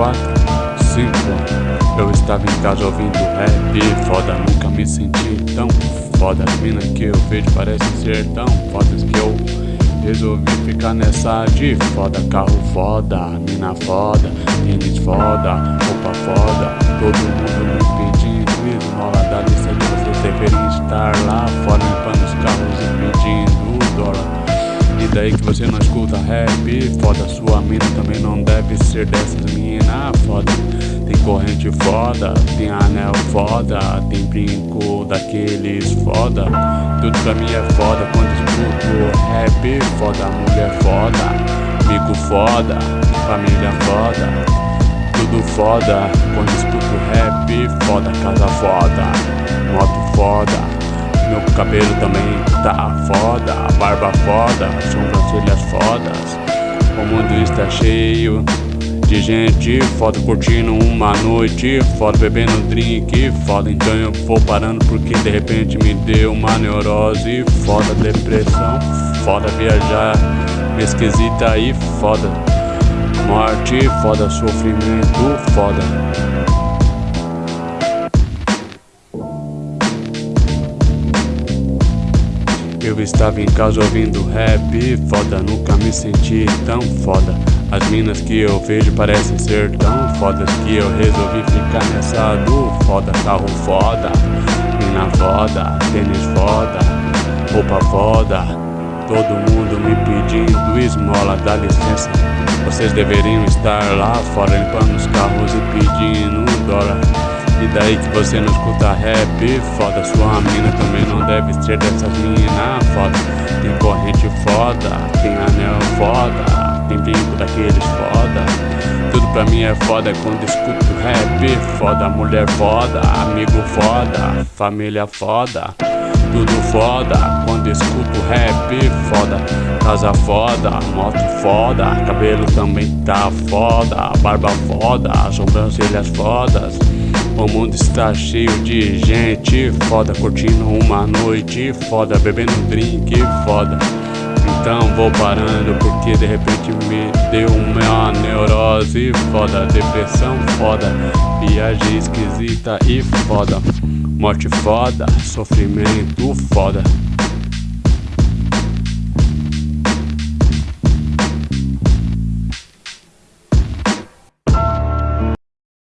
quatro, cinco. Eu estava em casa ouvindo rap Foda, nunca me senti tão foda. As minas que eu vejo parecem ser tão fodas Que eu resolvi ficar nessa de foda. Carro foda, mina foda, tênis foda, roupa foda. Todo mundo me pedindo esmola Dá licença, vocês deveriam estar lá fora daí que você não escuta rap Foda, sua mina também não deve ser dessas mina foda. Tem corrente foda, tem anel foda Tem brinco daqueles foda. Tudo pra mim é foda quando escuto rap Foda, mulher foda, amigo foda, família foda. Tudo foda Quando escuto rap, foda, casa foda Moto foda meu cabelo também tá foda, barba foda, sobrancelhas fodas. O mundo está cheio de gente foda, curtindo uma noite foda, bebendo drink foda. Então eu vou parando porque de repente me deu uma neurose foda, depressão foda, viajar esquisita e foda. Morte foda, sofrimento foda. Eu estava em casa ouvindo rap Foda, nunca me senti tão foda. As minas que eu vejo parecem ser tão fodas Que eu resolvi ficar nessa do foda. Carro foda, mina foda, tênis foda Roupa foda. Todo mundo me pedindo esmola, dá licença. Vocês deveriam estar lá fora limpando os carros e pedindo dólar. E daí que você não escuta rap Foda, sua mina também não deve ser dessas mina. Foda, tem corrente foda Tem anel foda Tem brinco daqueles foda. Tudo pra mim é foda quando escuto rap Foda, mulher foda Amigo foda Família foda. Tudo foda quando escuto rap foda Casa foda, moto foda Cabelo também tá foda Barba foda, sobrancelhas fodas. O mundo está cheio de gente foda Curtindo uma noite foda Bebendo drink foda Então vou parando porque de repente me deu uma neurose foda Depressão foda Viagem esquisita e foda Morte foda Sofrimento foda